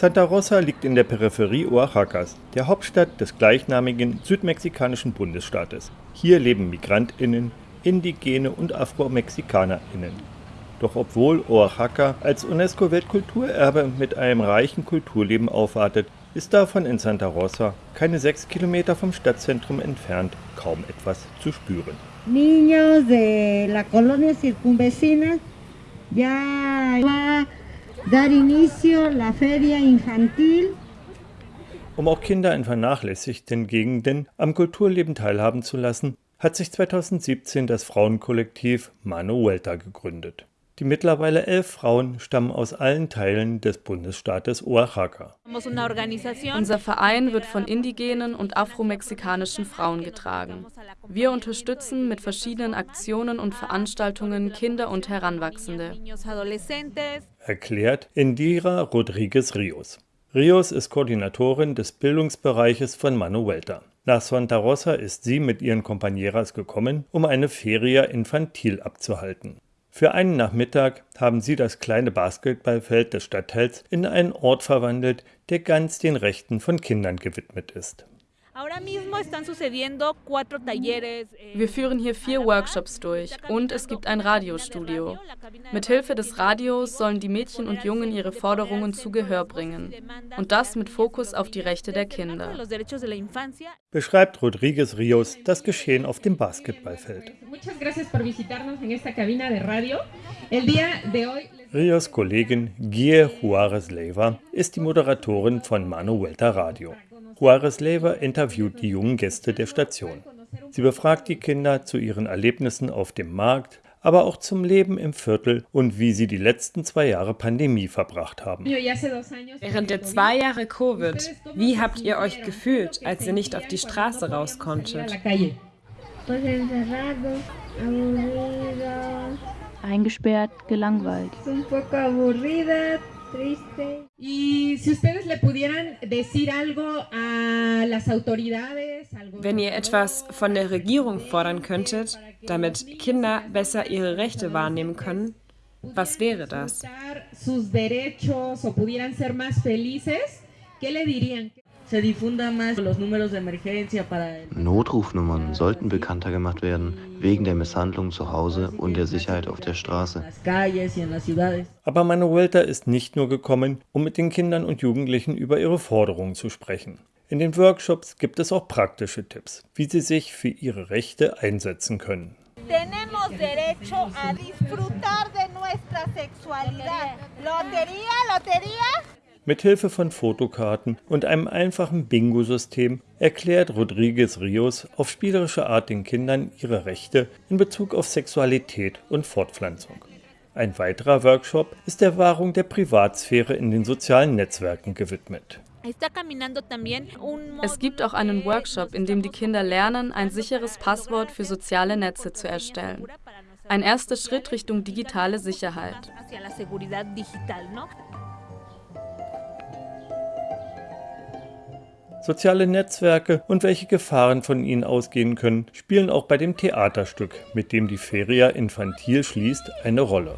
Santa Rosa liegt in der Peripherie Oaxacas, der Hauptstadt des gleichnamigen südmexikanischen Bundesstaates. Hier leben Migrantinnen, Indigene und Afro-Mexikanerinnen. Doch obwohl Oaxaca als UNESCO-Weltkulturerbe mit einem reichen Kulturleben aufwartet, ist davon in Santa Rosa, keine sechs Kilometer vom Stadtzentrum entfernt, kaum etwas zu spüren. Niños de la colonia circunvecina ya va dar inicio la feria infantil. Um auch Kinder in vernachlässigten Gegenden am Kulturleben teilhaben zu lassen, hat sich 2017 das Frauenkollektiv Mano Vuelta gegründet. Die mittlerweile elf Frauen stammen aus allen Teilen des Bundesstaates Oaxaca. Unser Verein wird von indigenen und afromexikanischen Frauen getragen. Wir unterstützen mit verschiedenen Aktionen und Veranstaltungen Kinder und Heranwachsende. Erklärt Indira Rodriguez Rios. Rios ist Koordinatorin des Bildungsbereiches von Manuelta. Nach Santa Rosa ist sie mit ihren Compañeras gekommen, um eine Feria Infantil abzuhalten. Für einen Nachmittag haben sie das kleine Basketballfeld des Stadtteils in einen Ort verwandelt, der ganz den Rechten von Kindern gewidmet ist Wir führen hier vier Workshops durch und es gibt ein Radiostudio. Mithilfe des Radios sollen die Mädchen und Jungen ihre Forderungen zu Gehör bringen. Und das mit Fokus auf die Rechte der Kinder. Beschreibt Rodriguez Rios das Geschehen auf dem Basketballfeld. Rios Kollegin Guille Juarez Leiva ist die Moderatorin von Manu Vuelta Radio. Juarez Lever interviewt die jungen Gäste der Station. Sie befragt die Kinder zu ihren Erlebnissen auf dem Markt, aber auch zum Leben im Viertel und wie sie die letzten zwei Jahre Pandemie verbracht haben. Während der zwei Jahre Covid, wie habt ihr euch gefühlt, als ihr nicht auf die Straße raus konntet? Eingesperrt, gelangweilt. Wenn ihr etwas von der Regierung fordern könntet, damit Kinder besser ihre Rechte wahrnehmen können, was wäre das? Pudieran ser más felices, ¿qué le dirían? Notrufnummern sollten bekannter gemacht werden, wegen der Misshandlung zu Hause und der Sicherheit auf der Straße. Aber Manuelta ist nicht nur gekommen, um mit den Kindern und Jugendlichen über ihre Forderungen zu sprechen. In den Workshops gibt es auch praktische Tipps, wie sie sich für ihre Rechte einsetzen können. Tenemos derecho a disfrutar de nuestra sexualidad. Lotería, lotería. Mit Hilfe von Fotokarten und einem einfachen Bingo-System erklärt Rodriguez Rios auf spielerische Art den Kindern ihre Rechte in Bezug auf Sexualität und Fortpflanzung. Ein weiterer Workshop ist der Wahrung der Privatsphäre in den sozialen Netzwerken gewidmet. Es gibt auch einen Workshop, in dem die Kinder lernen, ein sicheres Passwort für soziale Netze zu erstellen. Ein erster Schritt Richtung digitale Sicherheit. Soziale Netzwerke und welche Gefahren von ihnen ausgehen können, spielen auch bei dem Theaterstück, mit dem die Feria Infantil schließt, eine Rolle.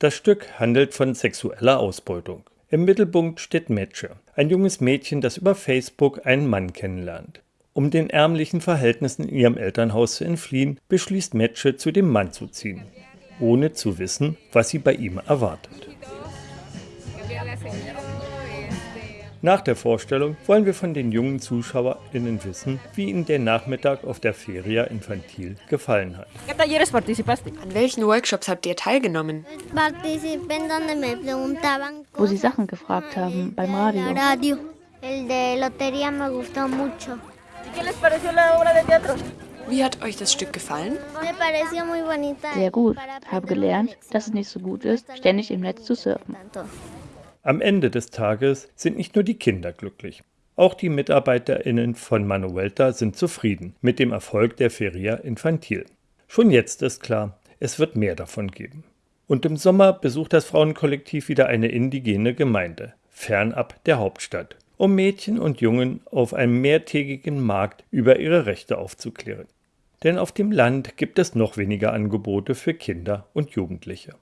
Das Stück handelt von sexueller Ausbeutung. Im Mittelpunkt steht Meche, ein junges Mädchen, das über Facebook einen Mann kennenlernt. Um den ärmlichen Verhältnissen in ihrem Elternhaus zu entfliehen, beschließt Meche, zu dem Mann zu ziehen, ohne zu wissen, was sie bei ihm erwartet. Nach der Vorstellung wollen wir von den jungen ZuschauerInnen wissen, wie ihnen der Nachmittag auf der Feria Infantil gefallen hat. An welchen Workshops habt ihr teilgenommen? Wo sie Sachen gefragt haben beim Radio. Wie hat euch das Stück gefallen? Sehr gut. Habe gelernt, dass es nicht so gut ist, ständig im Netz zu surfen. Am Ende des Tages sind nicht nur die Kinder glücklich. Auch die MitarbeiterInnen von Manuelta sind zufrieden mit dem Erfolg der Feria Infantil. Schon jetzt ist klar, es wird mehr davon geben. Und im Sommer besucht das Frauenkollektiv wieder eine indigene Gemeinde, fernab der Hauptstadt, um Mädchen und Jungen auf einem mehrtägigen Markt über ihre Rechte aufzuklären. denn auf dem Land gibt es noch weniger Angebote für Kinder und Jugendliche.